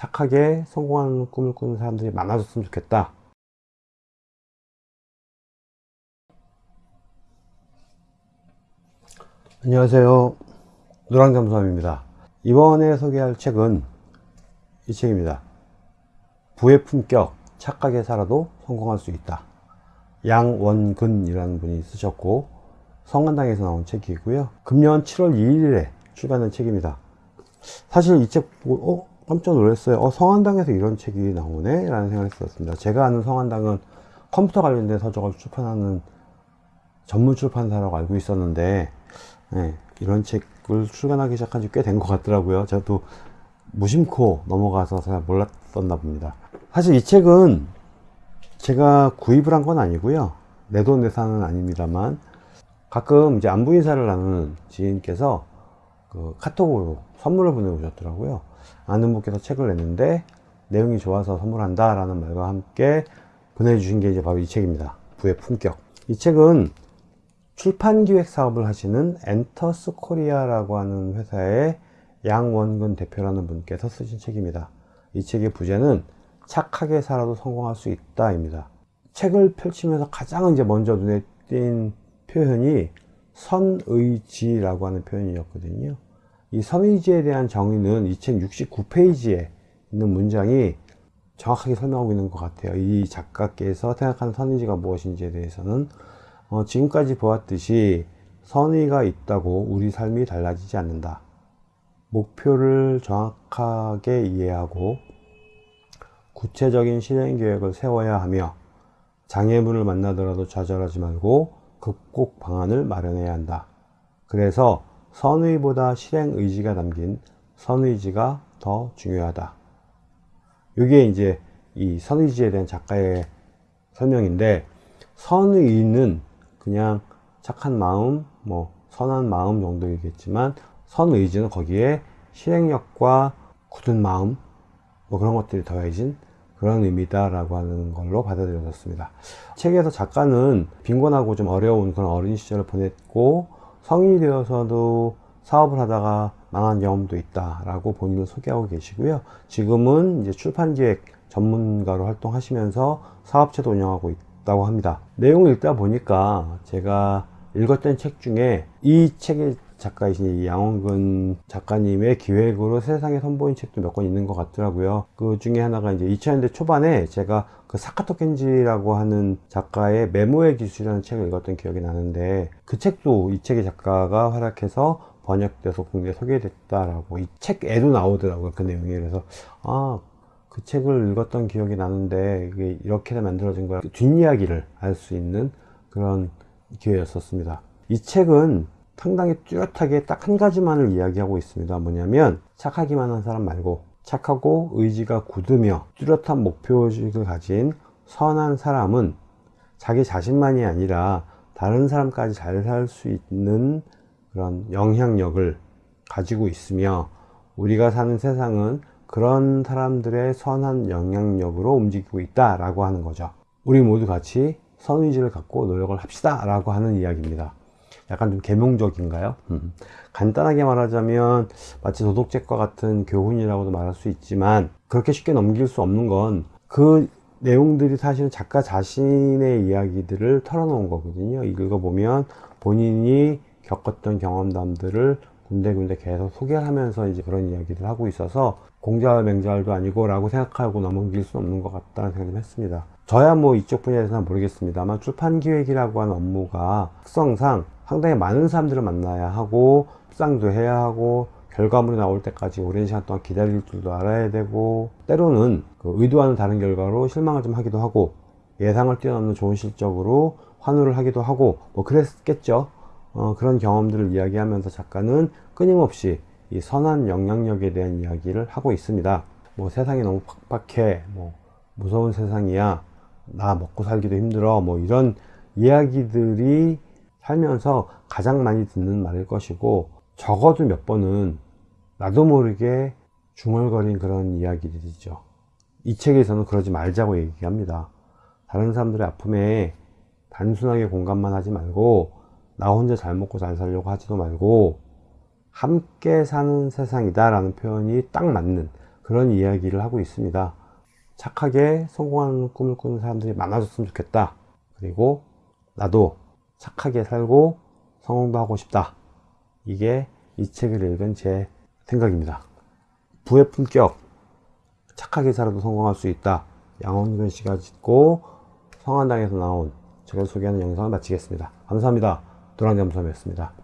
착하게 성공하는 꿈을 꾸는 사람들이 많아졌으면 좋겠다. 안녕하세요. 노랑잠수함입니다. 이번에 소개할 책은 이 책입니다. 부의 품격 착하게 살아도 성공할 수 있다. 양원근이라는 분이 쓰셨고 성한당에서 나온 책이고요. 금년 7월 2일에 출간된 책입니다. 사실 이 책 보고 어? 깜짝 놀랐어요. 어, 성한당에서 이런 책이 나오네? 라는 생각을 했었습니다. 제가 아는 성한당은 컴퓨터 관련된 서적을 출판하는 전문 출판사라고 알고 있었는데 네, 이런 책을 출간하기 시작한 지 꽤 된 것 같더라고요. 저도 무심코 넘어가서 잘 몰랐었나 봅니다. 사실 이 책은 제가 구입을 한 건 아니고요. 내돈내산은 아닙니다만 가끔 이제 안부 인사를 나누는 지인께서 그 카톡으로 선물을 보내오셨더라고요 아는 분께서 책을 냈는데 내용이 좋아서 선물한다 라는 말과 함께 보내주신 게 이제 바로 이 책입니다. 부의 품격. 이 책은 출판기획 사업을 하시는 엔터스 코리아라고 하는 회사의 양원근 대표라는 분께서 쓰신 책입니다. 이 책의 부제는 착하게 살아도 성공할 수 있다 입니다. 책을 펼치면서 가장 이제 먼저 눈에 띈 표현이 선의지라고 하는 표현이었거든요 이 선의지에 대한 정의는 이책 69페이지에 있는 문장이 정확하게 설명하고 있는 것 같아요 이 작가께서 생각하는 선의지가 무엇인지에 대해서는 어, 지금까지 보았듯이 선의가 있다고 우리 삶이 달라지지 않는다 목표를 정확하게 이해하고 구체적인 실행 계획을 세워야 하며 장애물을 만나더라도 좌절하지 말고 극복 방안을 마련해야 한다. 그래서 선의보다 실행 의지가 담긴 선의지가 더 중요하다. 이게 이제 이 선의지에 대한 작가의 설명인데 선의는 그냥 착한 마음, 뭐 선한 마음 정도이겠지만 선의지는 거기에 실행력과 굳은 마음 뭐 그런 것들이 더해진 그런 의미다 라고 하는 걸로 받아들여졌습니다 책에서 작가는 빈곤하고 좀 어려운 그런 어린 시절을 보냈고 성인이 되어서도 사업을 하다가 망한 경험도 있다 라고 본인을 소개하고 계시고요. 지금은 이제 출판 기획 전문가로 활동하시면서 사업체도 운영하고 있다고 합니다. 내용을 읽다 보니까 제가 읽었던 책 중에 이 책의 작가이신 양원근 작가님의 기획으로 세상에 선보인 책도 몇 권 있는 것 같더라고요. 그 중에 하나가 이제 2000년대 초반에 제가 그 사카토 켄지라고 하는 작가의 메모의 기술이라는 책을 읽었던 기억이 나는데 그 책도 이 책의 작가가 활약해서 번역돼서 국내에 소개됐다라고 이 책에도 나오더라고요 그 내용이. 그래서 아 그 책을 읽었던 기억이 나는데 이게 이렇게 만들어진 거야. 뒷이야기를 알 수 있는 그런 기회였었습니다. 이 책은 상당히 뚜렷하게 딱 한 가지만을 이야기하고 있습니다. 뭐냐면 착하기만 한 사람 말고 착하고 의지가 굳으며 뚜렷한 목표의식을 가진 선한 사람은 자기 자신만이 아니라 다른 사람까지 잘 살 수 있는 그런 영향력을 가지고 있으며 우리가 사는 세상은 그런 사람들의 선한 영향력으로 움직이고 있다 라고 하는 거죠. 우리 모두 같이 선의지를 갖고 노력을 합시다 라고 하는 이야기입니다 약간 좀 개몽적인가요? 음. 간단하게 말하자면 마치 도덕책과 같은 교훈이라고도 말할 수 있지만 그렇게 쉽게 넘길 수 없는 건 그 내용들이 사실은 작가 자신의 이야기들을 털어놓은 거거든요 읽어보면 본인이 겪었던 경험담들을 군데군데 계속 소개를 하면서 이제 그런 이야기를 하고 있어서 공자와 맹자도 아니고 라고 생각하고 넘길 수 없는 것 같다는 생각을 했습니다 저야 뭐 이쪽 분야에 대해서는 모르겠습니다만 출판기획이라고 하는 업무가 특성상 상당히 많은 사람들을 만나야 하고 협상도 해야 하고 결과물이 나올 때까지 오랜 시간 동안 기다릴 줄도 알아야 되고 때로는 그 의도와는 다른 결과로 실망을 좀 하기도 하고 예상을 뛰어넘는 좋은 실적으로 환호를 하기도 하고 뭐 그랬겠죠? 어, 그런 경험들을 이야기하면서 작가는 끊임없이 이 선한 영향력에 대한 이야기를 하고 있습니다. 뭐 세상이 너무 팍팍해 뭐 무서운 세상이야 나 먹고 살기도 힘들어 뭐 이런 이야기들이 살면서 가장 많이 듣는 말일 것이고 적어도 몇 번은 나도 모르게 중얼거린 그런 이야기들이죠 이 책에서는 그러지 말자고 얘기합니다 다른 사람들의 아픔에 단순하게 공감만 하지 말고 나 혼자 잘 먹고 잘 살려고 하지도 말고 함께 사는 세상이다 라는 표현이 딱 맞는 그런 이야기를 하고 있습니다. 착하게 성공하는 꿈을 꾸는 사람들이 많아졌으면 좋겠다. 그리고 나도 착하게 살고 성공도 하고 싶다. 이게 이 책을 읽은 제 생각입니다. 부의 품격. 착하게 살아도 성공할 수 있다. 양원근 씨가 짓고 성한당에서 나온 책을 소개하는 영상을 마치겠습니다. 감사합니다. 도랑잠수함이었습니다.